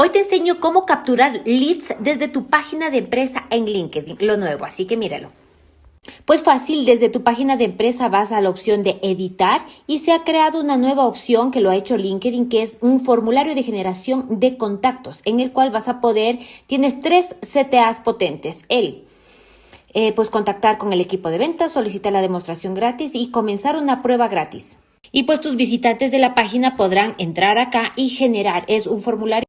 Hoy te enseño cómo capturar leads desde tu página de empresa en LinkedIn, lo nuevo, así que míralo. Pues fácil, desde tu página de empresa vas a la opción de editar y se ha creado una nueva opción que lo ha hecho LinkedIn, que es un formulario de generación de contactos, en el cual vas a poder, tienes tres CTAs potentes, el eh, pues contactar con el equipo de ventas, solicitar la demostración gratis y comenzar una prueba gratis. Y pues tus visitantes de la página podrán entrar acá y generar, es un formulario